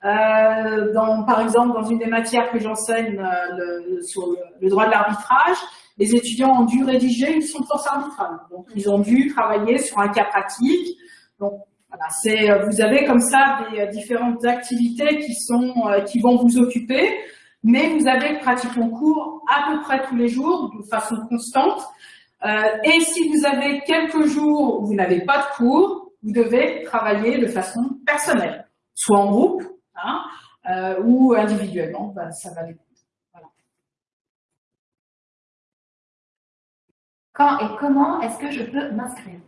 Euh, dans, par exemple, dans une des matières que j'enseigne le, sur le, le, droit de l'arbitrage, les étudiants ont dû rédiger une sentence arbitrale. Donc, ils ont dû travailler sur un cas pratique. Donc, c'est, euh, vous avez comme ça des euh, différentes activités qui sont, euh, qui vont vous occuper, mais vous avez pratiquement cours à peu près tous les jours, de façon constante. et si vous avez quelques jours où vous n'avez pas de cours, vous devez travailler de façon personnelle, soit en groupe hein, ou individuellement, ben, ça va dépendre. Quand et comment est-ce que je peux m'inscrire?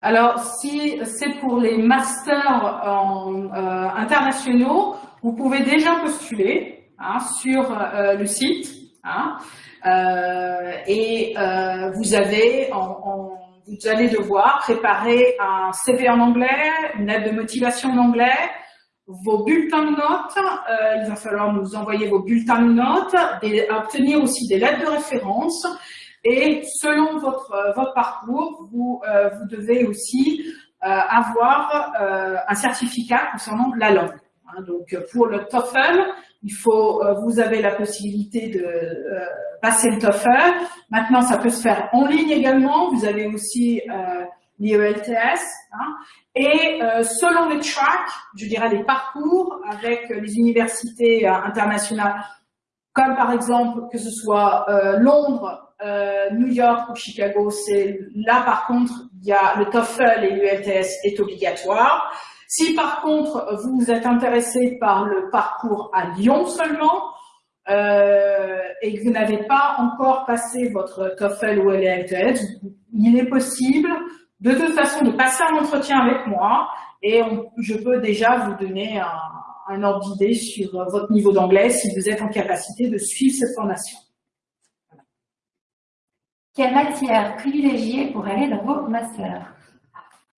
Alors, si c'est pour les masters en, euh, internationaux, vous pouvez déjà postuler hein, sur euh, le site. Hein, euh, et euh, vous avez, en, en, vous allez devoir préparer un CV en anglais, une lettre de motivation en anglais, vos bulletins de notes, il va falloir nous envoyer vos bulletins de notes, et obtenir aussi des lettres de référence, et selon votre, votre parcours, vous, vous devez aussi avoir un certificat concernant la langue. Hein. donc pour le TOEFL, il faut, euh, vous avez la possibilité de euh, passer le TOEFL. Maintenant, ça peut se faire en ligne également. Vous avez aussi euh, l'IELTS. Hein. Et euh, selon les tracks, je dirais les parcours avec les universités internationales, comme par exemple que ce soit Londres, New York ou Chicago, c'est là par contre, il y a le TOEFL et l'ULTS est obligatoire. Si par contre vous êtes intéressé par le parcours à Lyon seulement euh, et que vous n'avez pas encore passé votre TOEFL ou LLTS, il est possible de toute façon de passer un entretien avec moi et je peux déjà vous donner un, un ordre d'idée sur votre niveau d'anglais si vous êtes en capacité de suivre cette formation. Quelle matière privilégiée pour aller dans vos masters?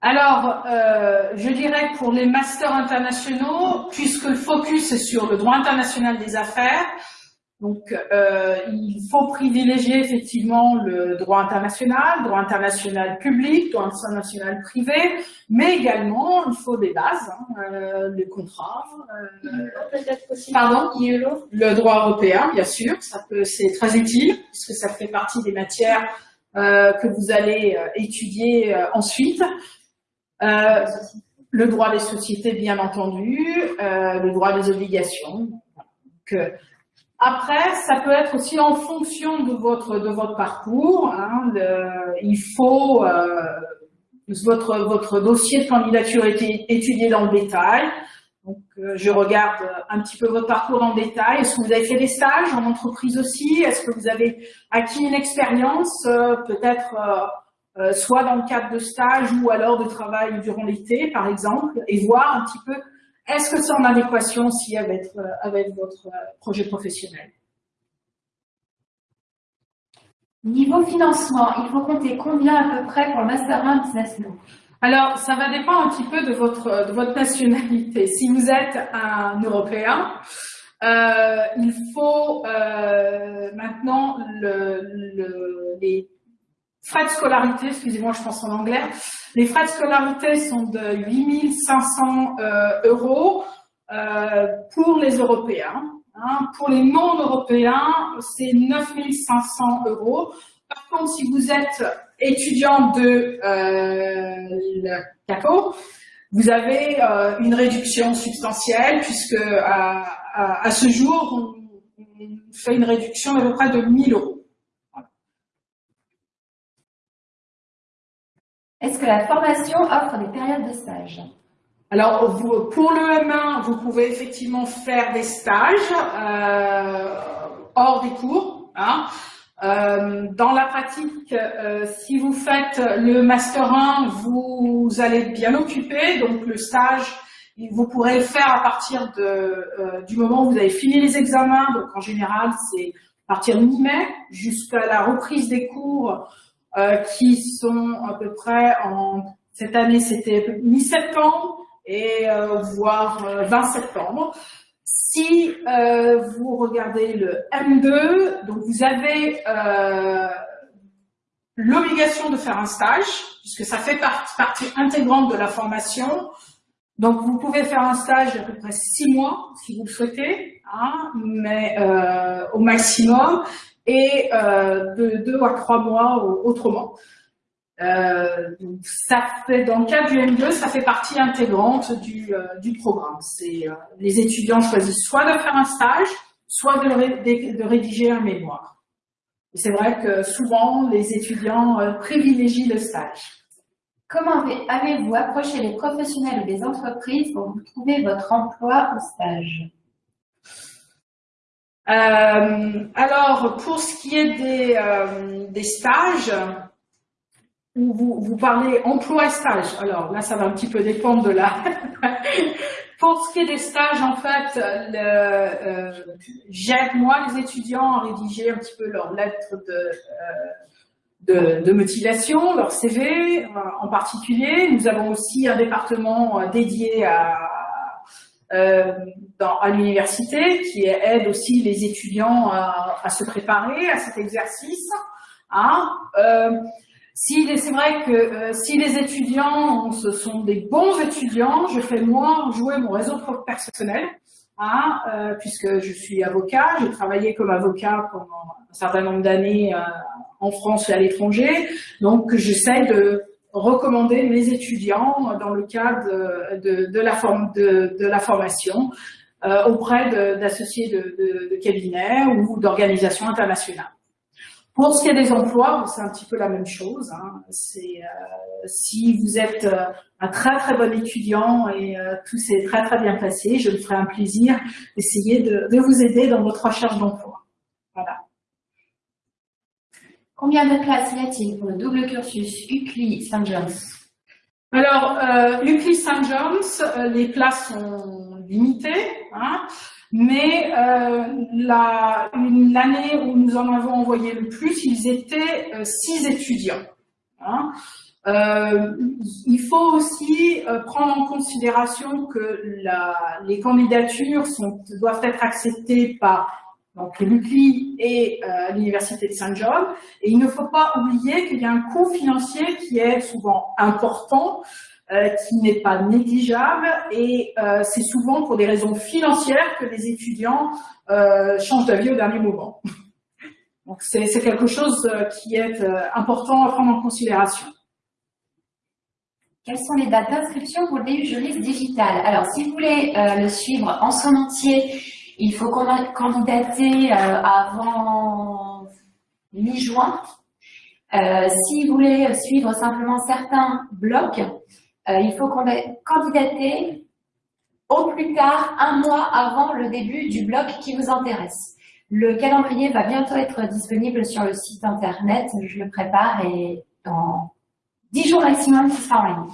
Alors, euh, je dirais que pour les masters internationaux, puisque le focus est sur le droit international des affaires, donc euh, il faut privilégier effectivement le droit international, droit international public, droit international privé, mais également il faut des bases, hein, euh, les contrats. pardon, le droit européen, bien sûr, ça peut, c'est très utile puisque ça fait partie des matières que vous allez étudier ensuite. Euh, le droit des sociétés, bien entendu, euh, le droit des obligations. Euh, après, ça peut être aussi en fonction de votre de votre parcours. Hein, il faut votre votre dossier de candidature est étudié dans le détail. Donc, je regarde un petit peu votre parcours le détail. Est-ce que vous avez fait des stages en entreprise aussi? Est-ce que vous avez acquis une expérience, peut-être euh, soit dans le cadre de stage ou alors de travail durant l'été, par exemple, et voir un petit peu est-ce que c'est en adéquation aussi avec, euh, avec votre euh, projet professionnel? Niveau financement, il faut compter combien à peu près pour le Master 1 Business alors, ça va dépendre un petit peu de votre, de votre nationalité. Si vous êtes un Européen, euh, il faut euh, maintenant le, le, les Frais de scolarité, excusez-moi, je pense en anglais. Les frais de scolarité sont de 8500 euh, euros euh, pour les Européens. Hein. Pour les non-européens, c'est 9500 euros. Par contre, si vous êtes étudiant de euh, vous avez euh, une réduction substantielle puisque à, ce jour, on, on fait une réduction d'à peu près de 1000 euros. Est-ce que la formation offre des périodes de stage alors, pour le M1, vous pouvez effectivement faire des stages euh, hors des cours. Hein. Euh, dans la pratique, euh, si vous faites le Master 1, vous, allez bien occupé. Donc, le stage, vous pourrez le faire à partir de, du moment où vous avez fini les examens. Donc, en général, c'est à partir de mi-mai jusqu'à la reprise des cours qui sont à peu près en cette année c'était mi-septembre et euh, voire 20 euh, septembre. Si vous regardez le M2, donc vous avez l'obligation de faire un stage, puisque ça fait partie intégrante de la formation. Donc vous pouvez faire un stage d'à peu près six mois, si vous le souhaitez, hein, mais euh, au maximum et euh, de deux à trois mois autrement. Euh, ça fait, dans le cas du M2, ça fait partie intégrante du, euh, programme. C'est les étudiants choisissent soit de faire un stage, soit de, de, rédiger un mémoire. C'est vrai que souvent, les étudiants privilégient le stage. Comment avez-vous approché les professionnels ou les entreprises pour trouver votre emploi au stage? Alors, pour ce qui est des, euh, des stages, où vous, vous parlez emploi et stage, alors là, ça va un petit peu dépendre de la... (laughs) pour ce qui est des stages, en fait, euh, j'aide moi les étudiants à rédiger un petit peu leur lettre de, euh, de, de, motivation, leur CV en particulier. Nous avons aussi un département dédié à dans, à l'université, qui aide aussi les étudiants à, se préparer à cet exercice. Hein. Si c'est vrai que euh, si les étudiants, sont des bons étudiants, je fais moins jouer mon réseau personnel, hein, euh, puisque je suis avocat, j'ai travaillé comme avocat pendant un certain nombre d'années euh, en France et à l'étranger, donc j'essaie de recommander mes étudiants dans le cadre de, de, la, forme, de, de la formation auprès d'associés de, de cabinets ou d'organisations internationales. Pour ce qui est des emplois, c'est un petit peu la même chose. Hein. Euh, si vous êtes euh, un très très bon étudiant et euh, tout s'est très très bien passé, je me ferai un plaisir d'essayer de, de, vous aider dans votre recherche d'emploi. Voilà. Combien de classes y a-t-il pour le double cursus UCLI St. John's Alors, euh, UCLI St. John's, les places sont limitées. Hein. Mais euh, l'année où nous en avons envoyé le plus, ils étaient euh, six étudiants. Hein. Euh, il faut aussi euh, prendre en considération que les candidatures doivent être acceptées par donc l'UCLI et euh, l'Université de Saint-John. Et il ne faut pas oublier qu'il y a un coût financier qui est souvent important euh, qui n'est pas négligeable et euh, c'est souvent pour des raisons financières que les étudiants changent d'avis au dernier moment. (laughs) Donc c'est quelque chose qui est important à prendre en considération. Quelles sont les dates d'inscription pour le DU juriste digital? Alors, si vous voulez le suivre en son entier, il faut candidater avant mi-juin. si vous voulez suivre simplement certains blocs, euh, il faut candidater au plus tard un mois avant le début du bloc qui vous intéresse. Le calendrier va bientôt être disponible sur le site internet, je le prépare et dans 10 jours maximum, ce sera en ligne.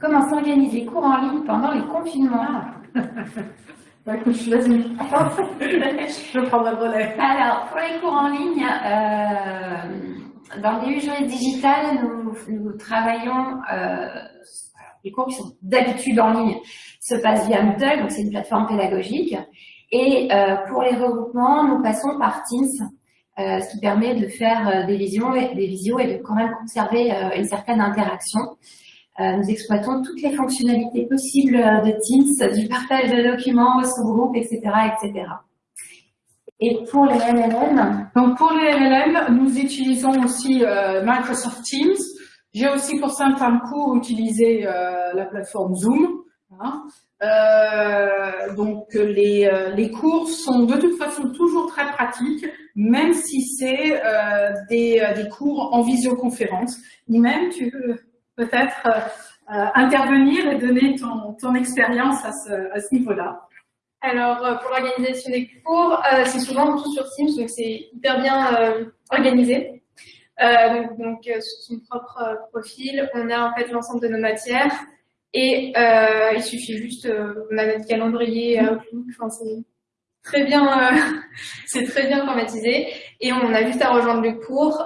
Comment s'organiser cours en ligne pendant les confinements (laughs) bah, écoute, je (laughs) je prends le relais. Alors, pour les cours en ligne, euh, dans le DU digital, nous, nous travaillons, euh, les cours qui sont d'habitude en ligne se passent via Moodle, donc c'est une plateforme pédagogique. Et euh, pour les regroupements, nous passons par Teams, euh, ce qui permet de faire euh, des visios, et, des visios et de quand même conserver euh, une certaine interaction. Euh, nous exploitons toutes les fonctionnalités possibles de Teams, du partage de documents au sous-groupe, etc., etc. Et pour les LLM Donc pour les LLM, nous utilisons aussi euh, Microsoft Teams. J'ai aussi pour certains cours utilisé euh, la plateforme Zoom. Hein. Euh, donc les, euh, les cours sont de toute façon toujours très pratiques, même si c'est euh, des, des, cours en visioconférence. Ni-même, tu veux peut-être intervenir et donner ton, ton expérience à ce, niveau-là. Alors, euh, pour l'organisation des cours, euh, c'est souvent tout sur Teams, donc c'est hyper bien euh, organisé. donc, donc sur son propre profil, on a en fait l'ensemble de nos matières et il suffit juste, on a notre calendrier enfin c'est très bien, (laughs) c'est très bien informatisé et on a juste à rejoindre le cours,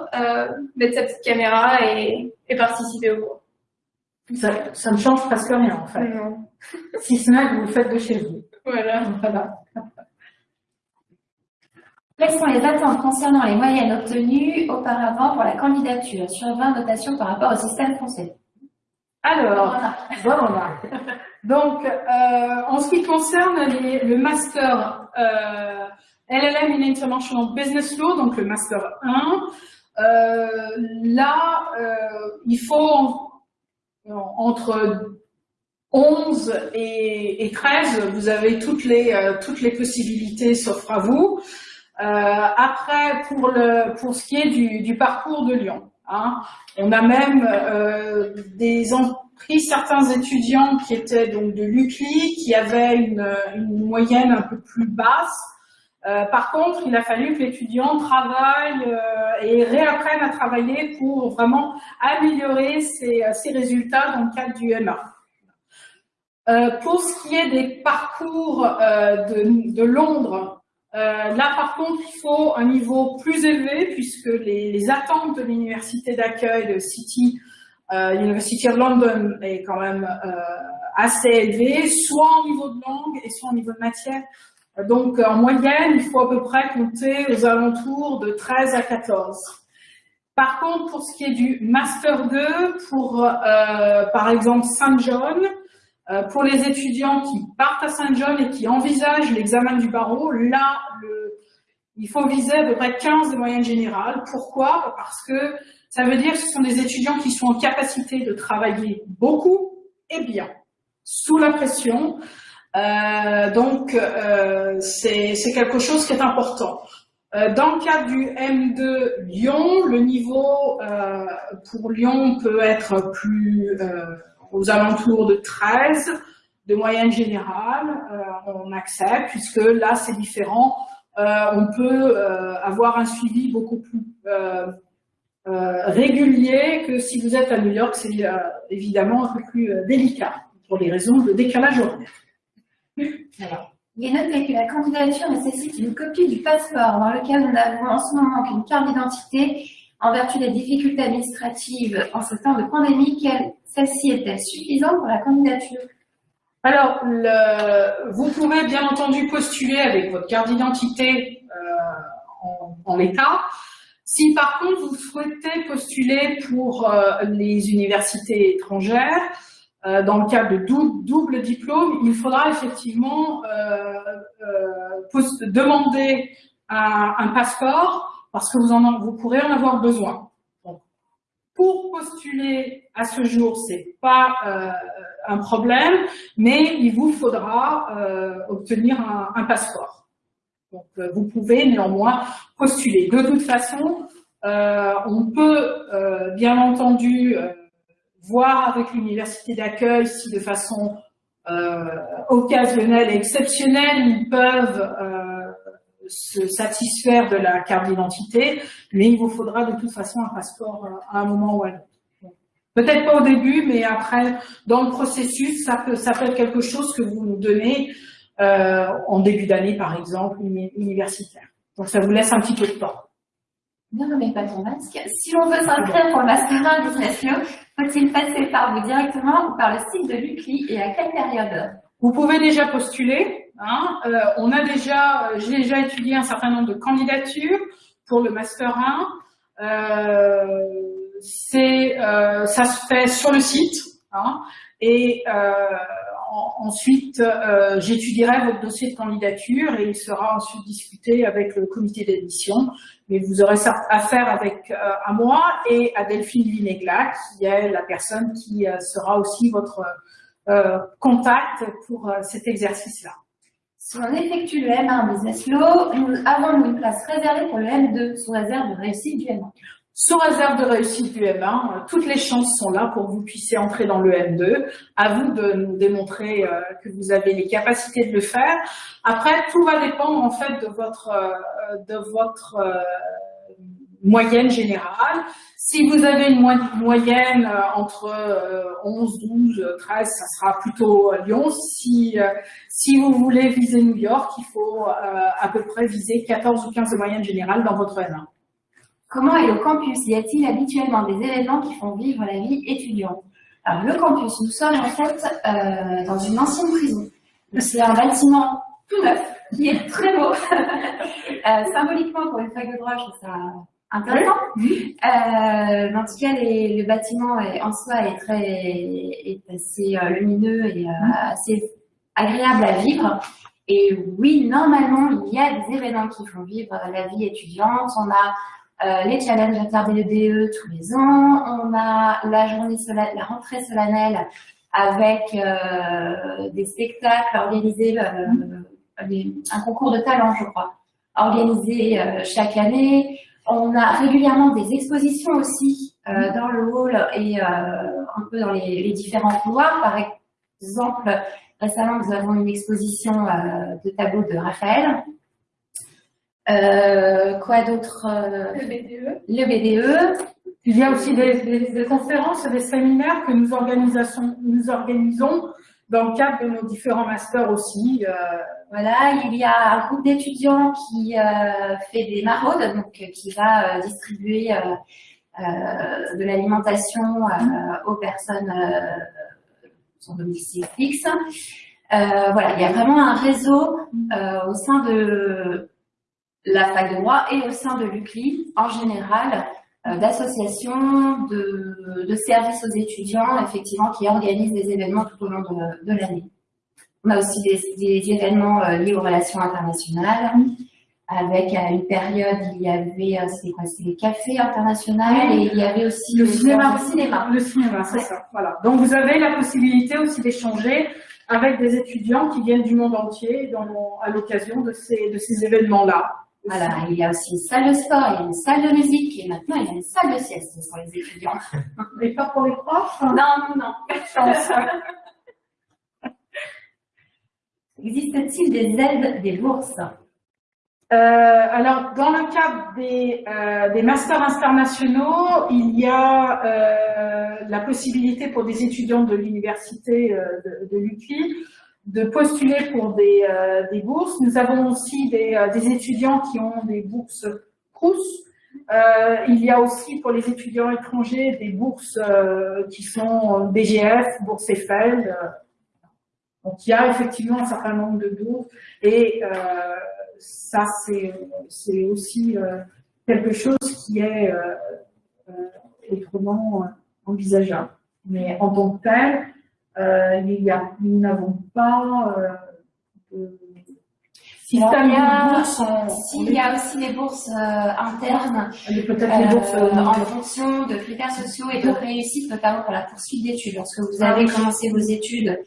mettre sa petite caméra et participer au cours. Ça, ça, ne change presque rien en fait. Non. si ce n'est que vous le faites de chez vous. Voilà. Quelles sont les attentes concernant les moyennes obtenues auparavant pour la candidature sur 20 notations par rapport au système français Alors, voilà. Donc, euh, en ce qui concerne les, le master euh, LLM in International Business Law, donc le master 1, euh, là, il faut entre 11 et, et 13, vous avez toutes les, euh, toutes les possibilités s'offrent à vous. Euh, après, pour, le, pour ce qui est du, parcours de Lyon, hein, on a même euh, des pris certains étudiants qui étaient donc de l'UCLI, qui avaient une, une, moyenne un peu plus basse. Euh, par contre, il a fallu que l'étudiant travaille euh, et réapprenne à travailler pour vraiment améliorer ses, ses résultats dans le cadre du MA. Euh, pour ce qui est des parcours euh, de, Londres, euh, là par contre il faut un niveau plus élevé puisque les, attentes de l'université d'accueil de City University of London est quand même assez élevé, soit au niveau de langue et soit au niveau de matière. Donc, en moyenne, il faut à peu près compter aux alentours de 13 à 14. Par contre, pour ce qui est du Master 2, pour, euh, par exemple, Saint John, euh, pour les étudiants qui partent à Saint John et qui envisagent l'examen du barreau, là, le, il faut viser à peu près 15 de moyenne générale. Pourquoi? Parce que ça veut dire que ce sont des étudiants qui sont en capacité de travailler beaucoup et bien, sous la pression. Euh, donc, euh, c'est quelque chose qui est important. Euh, dans le cadre du M2 Lyon, le niveau pour Lyon peut être plus aux alentours de 13 de moyenne générale, on accepte, puisque là c'est différent. on peut avoir un suivi beaucoup plus régulier que si vous êtes à New York, c'est évidemment un peu plus délicat pour les raisons de décalage horaire. Il est noté que la candidature nécessite une copie du passeport, dans lequel nous n'avons en ce moment qu'une carte d'identité. En vertu des difficultés administratives en ce temps de pandémie, celle-ci est-elle suffisante pour la candidature? Alors, vous pouvez bien entendu postuler avec votre carte d'identité euh, en, l'état. Si par contre vous souhaitez postuler pour euh, les universités étrangères, dans le cadre de double diplôme, il faudra effectivement euh, euh, demander un, passeport parce que vous, en, vous pourrez en avoir besoin. pour postuler à ce jour, c'est pas un problème, mais il vous faudra obtenir un, un, passeport. Donc, vous pouvez néanmoins postuler. De toute façon, on peut bien entendu voir avec l'université d'accueil si de façon euh, occasionnelle et exceptionnelle, ils peuvent euh, se satisfaire de la carte d'identité, mais il vous faudra de toute façon un passeport euh, à un moment ou à l'autre. Peut-être pas au début, mais après, dans le processus, ça peut, ça peut être quelque chose que vous nous donnez euh, en début d'année, par exemple, universitaire. Donc ça vous laisse un petit peu de temps. Ne remets pas ton masque. Si on veut s'inscrire pour le Master 1 Business Law, faut-il passer par vous directement ou par le site de l'UCLI et à quelle période? Vous pouvez déjà postuler. Hein. Euh, on a déjà, euh, j'ai déjà étudié un certain nombre de candidatures pour le Master 1. Euh, c'est, euh, ça se fait sur le site. Hein, et euh, ensuite, euh, j'étudierai votre dossier de candidature et il sera ensuite discuté avec le comité d'admission. Mais vous aurez affaire avec euh, à moi et à Delphine Vinegla, qui est la personne qui euh, sera aussi votre contact pour cet exercice-là. Si on effectue le M1 Business Law, nous avons une place réservée pour le M2 sous réserve de réussite du M1. Sous réserve de réussite du M1, euh, toutes les chances sont là pour que vous puissiez entrer dans le M2. À vous de nous démontrer euh, que vous avez les capacités de le faire. Après, tout va dépendre en fait de votre euh, de moyenne générale. Si vous avez une moyenne entre 11, 12, 13, ça sera plutôt Lyon. Si, si vous voulez viser New York, il faut à peu près viser 14 ou 15 de moyenne générale dans votre M1. Comment est le campus? Y a-t-il habituellement des événements qui font vivre la vie étudiante? Alors, le campus, nous sommes en fait euh, dans une ancienne prison. C'est un bâtiment tout neuf, qui est très beau. (laughs) euh, symboliquement, pour une fac de droit, je trouve ça intéressant. Euh, en tout cas, les, le bâtiment est, en soi est très est assez lumineux et assez agréable à vivre. Et oui, normalement, il y a des événements qui font vivre la vie étudiante. On a euh, les challenges attardés de DE tous les ans. On a la journée la rentrée solennelle avec euh, des spectacles organisés, euh, un concours de talent, je crois, organisé chaque année. On a régulièrement des expositions aussi dans le hall et un peu dans les, les, différents couloirs. Par exemple, récemment, nous avons une exposition de tableaux de Raphaël euh, quoi d'autre euh, Le BDE. Le BDE. Il y a aussi des, des, conférences et des séminaires que nous, nous organisons dans le cadre de nos différents masters aussi. Euh. Voilà, il y a un groupe d'étudiants qui euh, fait des maraudes, donc qui va distribuer de l'alimentation aux personnes sans domicile fixe. voilà, il y a vraiment un réseau au sein de la fac de droit et au sein de l'UCLI en général euh, d'associations, de, de, services aux étudiants, effectivement, qui organisent des événements tout au long de, de l'année. On a aussi des, des événements euh, liés aux relations internationales. Avec à une période, il y avait, euh, c'était quoi, c'était les cafés internationaux et il y avait aussi le, cinéma. Le cinéma, le cinéma c'est ça. Voilà. Donc vous avez la possibilité aussi d'échanger avec des étudiants qui viennent du monde entier dans, à l'occasion de ces, de ces événements-là. Alors, il y a aussi une salle de sport, il y a une salle de musique, et maintenant il y a une salle de sieste pour les étudiants. (laughs) Et pas pour les profs Non, non, non, pas de chance. (laughs) Existe-t-il des aides, des bourses euh, alors, dans le cadre des, euh, des, masters internationaux, il y a euh, la possibilité pour des étudiants de l'université de, de l'UQI de postuler pour des, euh, des, bourses. Nous avons aussi des, euh, des, étudiants qui ont des bourses Crous. Euh, il y a aussi pour les étudiants étrangers des bourses qui sont BGF, bourse Eiffel. donc il y a effectivement un certain nombre de bourses et ça c'est aussi quelque chose qui est autrement envisageable. Mais en tant que tel, il y a, nous n'avons pas euh, de système de bourse. S'il y a aussi des bourses euh, internes, euh, en fonction de critères sociaux et de réussite, notamment pour la poursuite d'études. Lorsque vous ah avez commencé vos études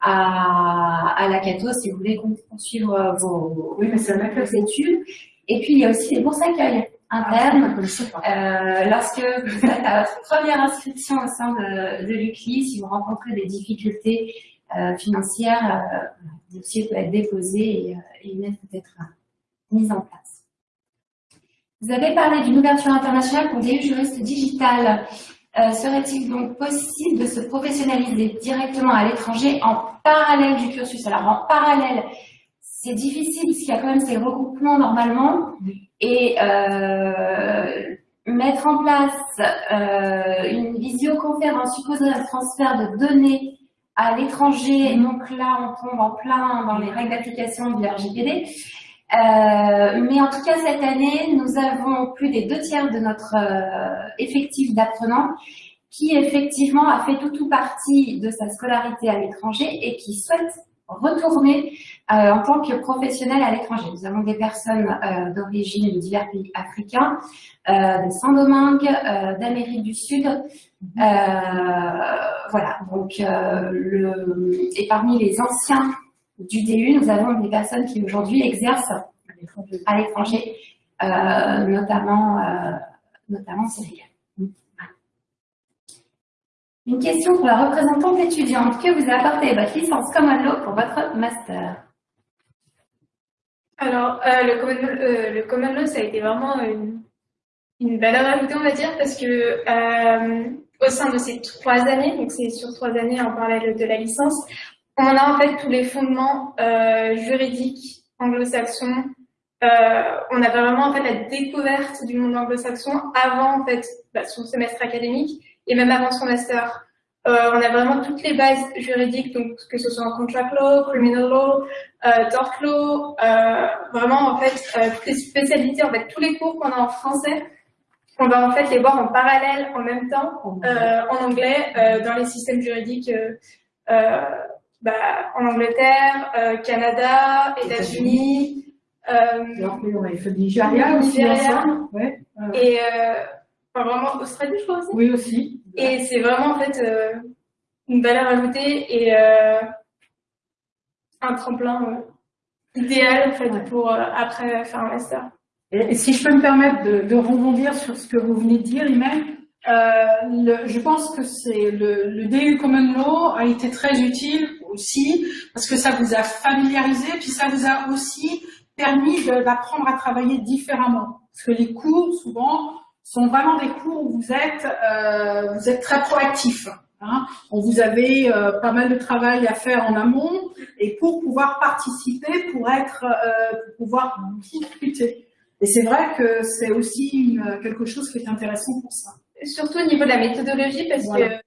à, à la Cato, si vous voulez poursuivre vos, oui, mais vos études. Et puis, il y a aussi des bourses accueil interne. Ah, euh, lorsque vous êtes à votre première inscription au sein de, de l'UCLI, si vous rencontrez des difficultés euh, financières, euh, le dossier peut être déposé et, et une aide peut être mise en place. Vous avez parlé d'une ouverture internationale pour des juristes digitales. Serait-il donc possible de se professionnaliser directement à l'étranger en parallèle du cursus? Alors en parallèle, c'est difficile parce qu'il y a quand même ces regroupements normalement et euh, mettre en place euh, une visioconférence supposerait un transfert de données à l'étranger, donc là on tombe en plein dans les règles d'application du RGPD. Euh, mais en tout cas cette année, nous avons plus des deux tiers de notre euh, effectif d'apprenants qui effectivement a fait tout ou partie de sa scolarité à l'étranger et qui souhaite retourner euh, en tant que professionnel à l'étranger. Nous avons des personnes euh, d'origine de divers pays africains, euh, de Saint-Domingue, euh, d'Amérique du Sud. Euh, voilà, donc le, et parmi les anciens du DU, nous avons des personnes qui aujourd'hui exercent à l'étranger, notamment, notamment Sénégal. Une question pour la représentante étudiante. Que vous a apporté votre licence Common Law pour votre master? Alors, euh, le, common, euh, le, Law, ça a été vraiment une, une valeur ajoutée, on va dire, parce que euh, au sein de ces trois années, donc c'est sur trois années en parallèle de la licence, on a en fait tous les fondements juridiques anglo-saxons. On avait vraiment en fait la découverte du monde anglo-saxon avant en fait bah, son semestre académique et même avant son master. Euh, on a vraiment toutes les bases juridiques, donc que ce soit en contract law, criminal law, euh, tort law, euh, vraiment en fait euh, toutes les spécialités, en fait tous les cours qu'on a en français, on va en fait les voir en parallèle en même temps euh, en anglais euh, dans les systèmes juridiques bah, en Angleterre, Canada, États-Unis. on a fait Nigeria aussi, ouais. Et Enfin, vraiment, Australie, je crois aussi. Oui, aussi. Et c'est vraiment, en fait, euh, une valeur ajoutée et euh, un tremplin euh, idéal, en fait, pour après faire un master. Et, si je peux me permettre de, de, rebondir sur ce que vous venez de dire, Imen, je pense que c'est le, le, DU Common Law a été très utile aussi parce que ça vous a familiarisé, puis ça vous a aussi permis d'apprendre à travailler différemment. Parce que les cours, souvent, sont vraiment des cours où vous êtes, euh, vous êtes très proactif. Hein. On vous avez euh, pas mal de travail à faire en amont et pour pouvoir participer, pour être, euh, pour pouvoir discuter. Et c'est vrai que c'est aussi une, quelque chose qui est intéressant pour ça. surtout au niveau de la méthodologie, parce que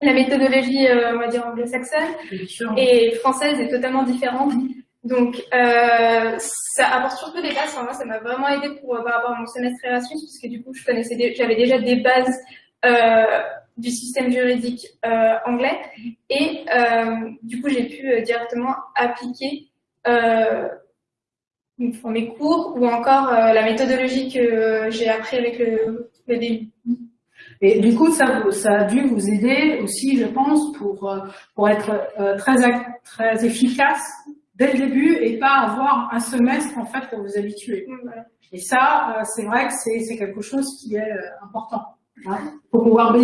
la méthodologie, on va dire anglo-saxonne et française est totalement différente. Donc, euh, ça apporte surtout des bases. moi, ça m'a vraiment aidé pour, rapport à mon semestre Erasmus, parce que du coup, je connaissais, j'avais déjà des bases euh, du système juridique euh, anglais, et euh, du coup, j'ai pu euh, directement appliquer mes cours ou encore la méthodologie que j'ai appris avec le, le début. Et du coup, ça, ça a dû vous aider aussi, je pense, pour, pour être très, très efficace dès le début et pas avoir un semestre en fait pour vous habituer. Et ça, c'est vrai que c'est quelque chose qui est important hein, pour pouvoir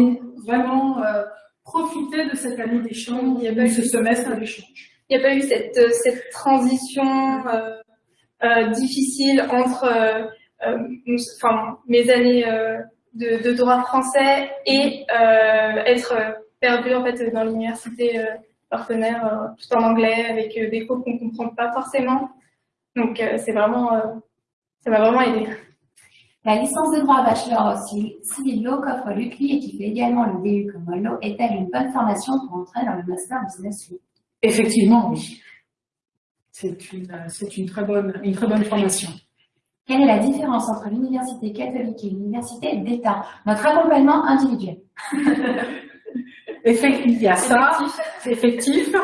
vraiment euh, profiter de cette année d'échange, il y a pas eu ce semestre d'échange. Il n'y a pas eu cette, euh, cette transition euh, euh, difficile entre euh, euh enfin, mes années de, de, droit français et être perdu en fait dans l'université partenaire tout en anglais avec des cours qu'on comprend pas forcément. Donc c'est vraiment ça m'a vraiment aidé. La licence de droit bachelor civil law qu'offre l'UCLI et qui fait également le DU comme Law est-elle une bonne formation pour entrer dans le master business law Effectivement, oui. C'est une, c'est une très bonne, une très bonne formation. Quelle est la différence entre l'université catholique et l'université d'État? Notre accompagnement individuel. (laughs) Il y a ça, c'est effectif.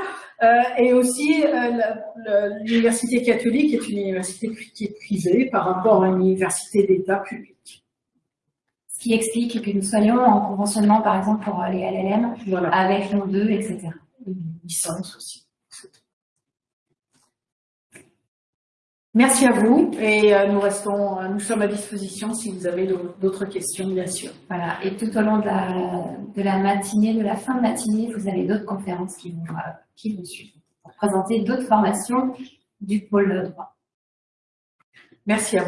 Euh, et aussi, euh, l'université catholique est une université qui est privée par rapport à une université d'État publique. Ce qui explique que nous soyons en conventionnement, par exemple, pour les LLM, avec l'on 2, etc. Une licence aussi. Merci à vous et euh, nous restons, nous sommes à disposition si vous avez d'autres questions, bien sûr. Voilà, et tout au long de la, de la matinée, de la fin de matinée, vous avez d'autres conférences qui vont qui vous suivent pour présenter d'autres formations du pôle droit. Merci à vous.